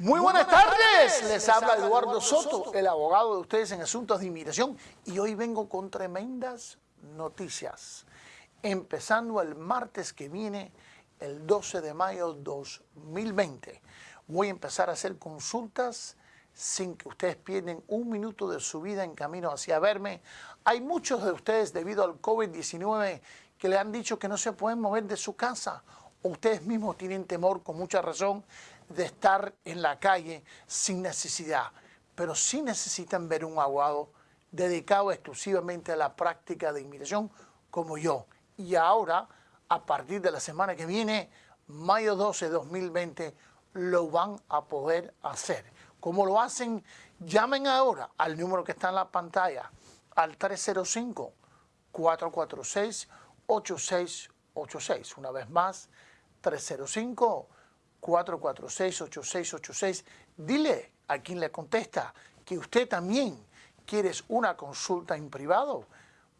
Muy buenas tardes, les habla Eduardo Soto, el abogado de ustedes en asuntos de inmigración y hoy vengo con tremendas noticias. Empezando el martes que viene, el 12 de mayo 2020, voy a empezar a hacer consultas sin que ustedes pierden un minuto de su vida en camino hacia verme. Hay muchos de ustedes debido al COVID-19 que le han dicho que no se pueden mover de su casa ustedes mismos tienen temor con mucha razón de estar en la calle sin necesidad, pero sí necesitan ver un abogado dedicado exclusivamente a la práctica de inmigración como yo. Y ahora, a partir de la semana que viene, mayo 12 de 2020, lo van a poder hacer. ¿Cómo lo hacen? Llamen ahora al número que está en la pantalla, al 305-446-8686. Una vez más, 305 446-8686. Dile a quien le contesta que usted también quiere una consulta en privado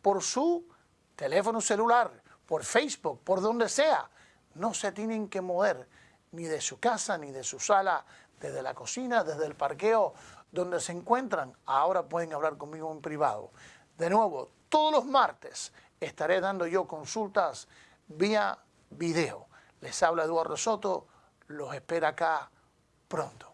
por su teléfono celular, por Facebook, por donde sea. No se tienen que mover ni de su casa, ni de su sala, desde la cocina, desde el parqueo, donde se encuentran. Ahora pueden hablar conmigo en privado. De nuevo, todos los martes estaré dando yo consultas vía video. Les habla Eduardo Soto, los espera acá pronto.